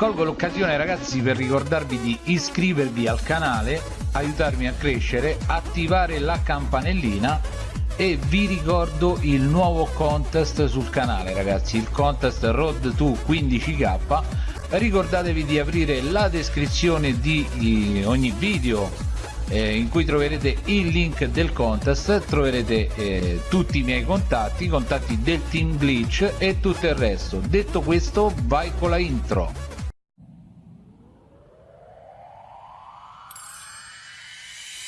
colgo l'occasione ragazzi per ricordarvi di iscrivervi al canale aiutarmi a crescere attivare la campanellina e vi ricordo il nuovo contest sul canale ragazzi il contest road to 15k ricordatevi di aprire la descrizione di ogni video eh, in cui troverete il link del contest troverete eh, tutti i miei contatti i contatti del team glitch e tutto il resto. Detto questo vai con la intro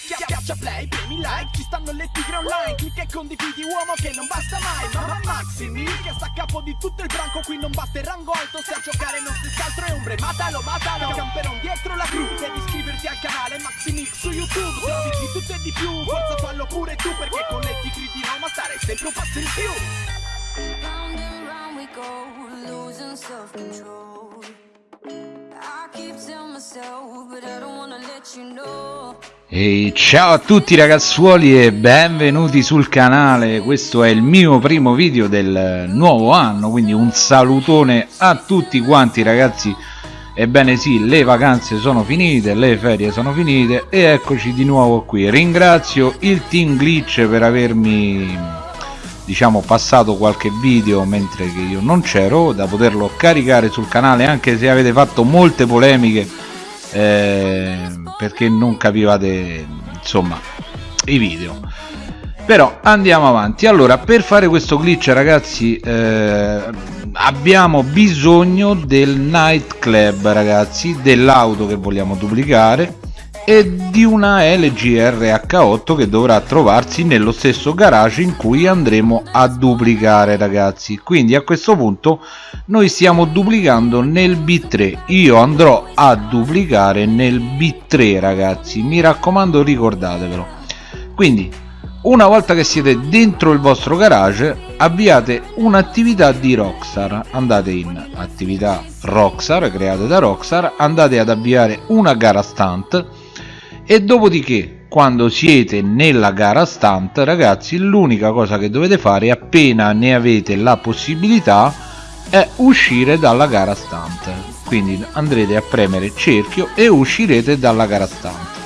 Schiaccia play, premi like, ci stanno le tigre online. Clicca e condividi uomo che non basta mai. Mamma Maximi, che sta a capo di tutto il branco. Qui non basta il rango alto, se a giocare non si scaltro e ombre. Matalo, matalo, camperon dietro la gru Devi iscriverti al canale Maximix su YouTube. Se di tutto e di più, forza fallo pure tu Perché con le tigre di Roma stare sempre un passo in più. Round and round we go, losing self-control e ciao a tutti ragazzuoli e benvenuti sul canale, questo è il mio primo video del nuovo anno, quindi un salutone a tutti quanti ragazzi. Ebbene sì, le vacanze sono finite, le ferie sono finite e eccoci di nuovo qui. Ringrazio il team Glitch per avermi diciamo passato qualche video mentre che io non c'ero da poterlo caricare sul canale anche se avete fatto molte polemiche eh, perché non capivate insomma i video. Però andiamo avanti. Allora per fare questo glitch ragazzi eh, abbiamo bisogno del night club ragazzi dell'auto che vogliamo duplicare e di una LG RH8 che dovrà trovarsi nello stesso garage in cui andremo a duplicare ragazzi. Quindi a questo punto noi stiamo duplicando nel B3 io andrò a duplicare nel B3 ragazzi. Mi raccomando ricordatevelo. Quindi una volta che siete dentro il vostro garage avviate un'attività di Rockstar. Andate in attività Rockstar create da Rockstar andate ad avviare una gara stunt e dopodiché quando siete nella gara stunt ragazzi l'unica cosa che dovete fare appena ne avete la possibilità è uscire dalla gara stunt quindi andrete a premere cerchio e uscirete dalla gara stunt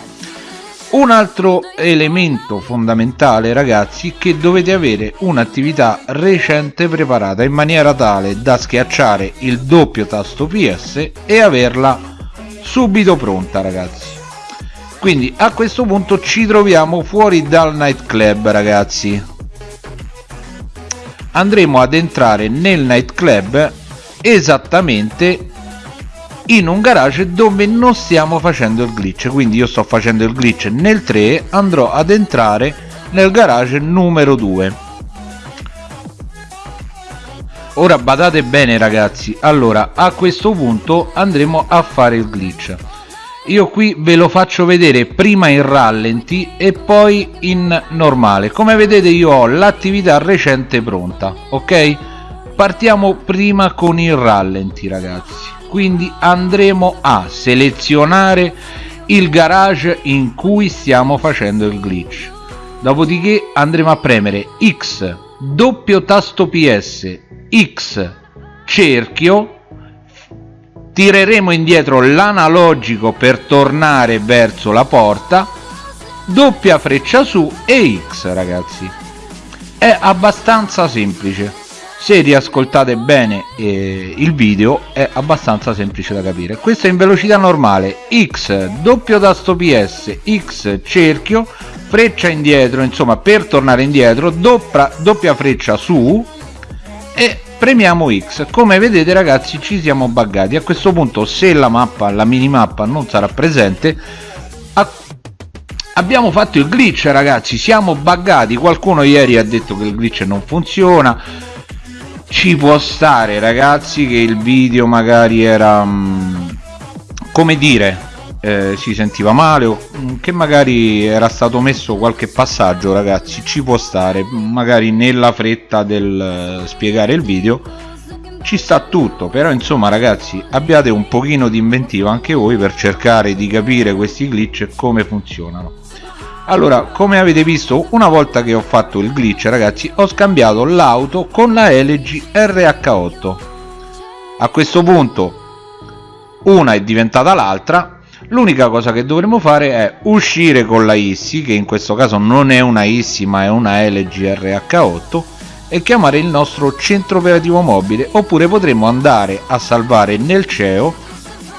un altro elemento fondamentale ragazzi che dovete avere un'attività recente preparata in maniera tale da schiacciare il doppio tasto PS e averla subito pronta ragazzi quindi a questo punto ci troviamo fuori dal nightclub ragazzi. Andremo ad entrare nel nightclub esattamente in un garage dove non stiamo facendo il glitch. Quindi io sto facendo il glitch nel 3 andrò ad entrare nel garage numero 2 ora badate bene ragazzi. Allora a questo punto andremo a fare il glitch io qui ve lo faccio vedere prima in rallenti e poi in normale. Come vedete io ho l'attività recente pronta ok? Partiamo prima con il rallenti ragazzi. Quindi andremo a selezionare il garage in cui stiamo facendo il glitch. Dopodiché andremo a premere x doppio tasto ps x cerchio tireremo indietro l'analogico per tornare verso la porta doppia freccia su e X ragazzi. È abbastanza semplice. Se riascoltate bene eh, il video è abbastanza semplice da capire. Questo è in velocità normale. X doppio tasto PS X cerchio freccia indietro insomma per tornare indietro doppia, doppia freccia su e premiamo X. Come vedete ragazzi ci siamo buggati. A questo punto se la mappa la minimappa non sarà presente abbiamo fatto il glitch ragazzi. Siamo buggati. Qualcuno ieri ha detto che il glitch non funziona. Ci può stare ragazzi che il video magari era mm, come dire eh, si sentiva male o mm, che magari era stato messo qualche passaggio ragazzi ci può stare magari nella fretta del uh, spiegare il video ci sta tutto però insomma ragazzi abbiate un pochino di inventiva anche voi per cercare di capire questi glitch e come funzionano. Allora come avete visto una volta che ho fatto il glitch ragazzi ho scambiato l'auto con la LG RH8 a questo punto una è diventata l'altra l'unica cosa che dovremo fare è uscire con la ISSI che in questo caso non è una ISSI ma è una LGRH8 e chiamare il nostro centro operativo mobile oppure potremo andare a salvare nel CEO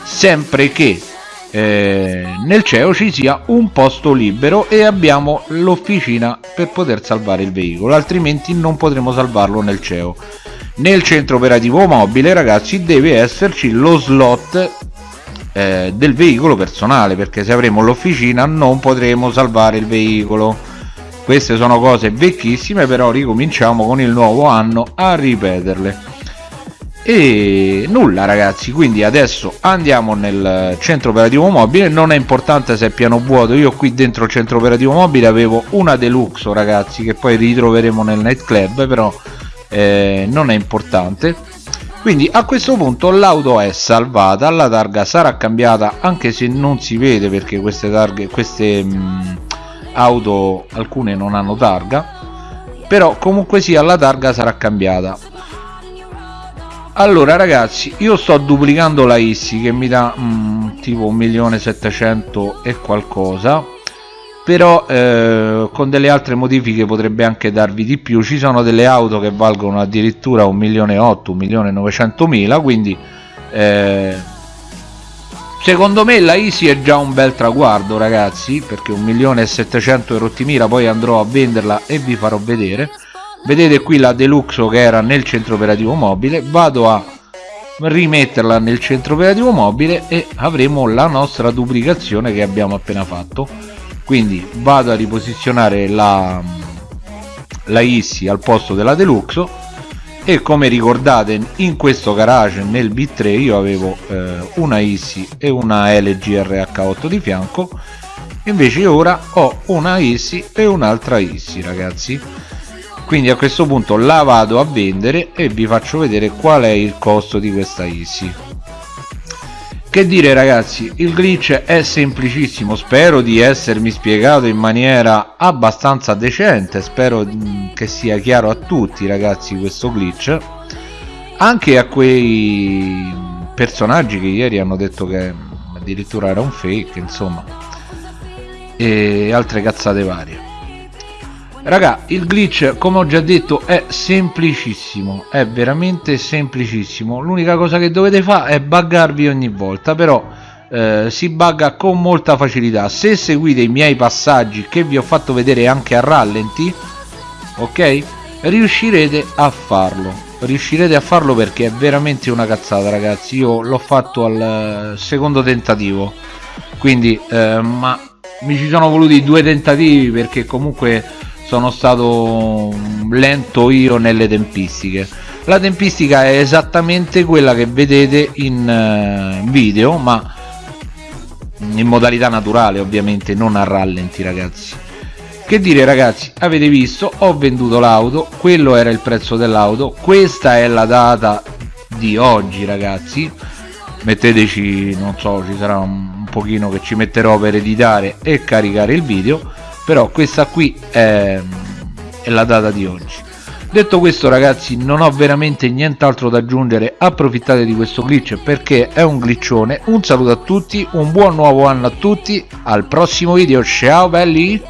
sempre che eh, nel CEO ci sia un posto libero e abbiamo l'officina per poter salvare il veicolo altrimenti non potremo salvarlo nel CEO nel centro operativo mobile ragazzi deve esserci lo slot eh, del veicolo personale perché se avremo l'officina non potremo salvare il veicolo. Queste sono cose vecchissime però ricominciamo con il nuovo anno a ripeterle. E nulla ragazzi quindi adesso andiamo nel centro operativo mobile. Non è importante se è piano vuoto. Io qui dentro il centro operativo mobile avevo una deluxe ragazzi che poi ritroveremo nel nightclub però eh, non è importante quindi a questo punto l'auto è salvata la targa sarà cambiata anche se non si vede perché queste targhe queste mh, mm, auto alcune non hanno targa però comunque sia la targa sarà cambiata. Allora ragazzi io sto duplicando la ISSI che mi dà mh, mm, tipo 1.700.000 e qualcosa però eh, con delle altre modifiche potrebbe anche darvi di più. Ci sono delle auto che valgono addirittura 1.800.000 1.900.000 quindi eh, secondo me la Easy è già un bel traguardo ragazzi perché 1.700.000 e rotti mila poi andrò a venderla e vi farò vedere. Vedete qui la Deluxo che era nel centro operativo mobile. Vado a rimetterla nel centro operativo mobile e avremo la nostra duplicazione che abbiamo appena fatto quindi vado a riposizionare la, la ISSI al posto della Deluxo e come ricordate in questo garage nel B3 io avevo eh, una ISSI e una LG RH8 di fianco. Invece ora ho una ISSI e un'altra ISSI ragazzi. Quindi a questo punto la vado a vendere e vi faccio vedere qual è il costo di questa ISSI che dire ragazzi il glitch è semplicissimo spero di essermi spiegato in maniera abbastanza decente spero mm, che sia chiaro a tutti ragazzi questo glitch. Anche a quei personaggi che ieri hanno detto che addirittura era un fake insomma e altre cazzate varie raga il glitch come ho già detto è semplicissimo è veramente semplicissimo. L'unica cosa che dovete fare è buggarvi ogni volta però eh, si bugga con molta facilità. Se seguite i miei passaggi che vi ho fatto vedere anche a rallenti ok riuscirete a farlo. Riuscirete a farlo perché è veramente una cazzata ragazzi. Io l'ho fatto al secondo tentativo. Quindi eh, ma mi ci sono voluti due tentativi perché comunque sono stato lento io nelle tempistiche. La tempistica è esattamente quella che vedete in uh, video ma in modalità naturale ovviamente non a rallenti ragazzi. Che dire ragazzi? Avete visto? Ho venduto l'auto quello era il prezzo dell'auto questa è la data di oggi ragazzi. Metteteci non so ci sarà un pochino che ci metterò per editare e caricare il video però questa qui è, è la data di oggi. Detto questo ragazzi non ho veramente nient'altro da aggiungere. Approfittate di questo glitch perché è un glitchone. Un saluto a tutti un buon nuovo anno a tutti. Al prossimo video. Ciao belli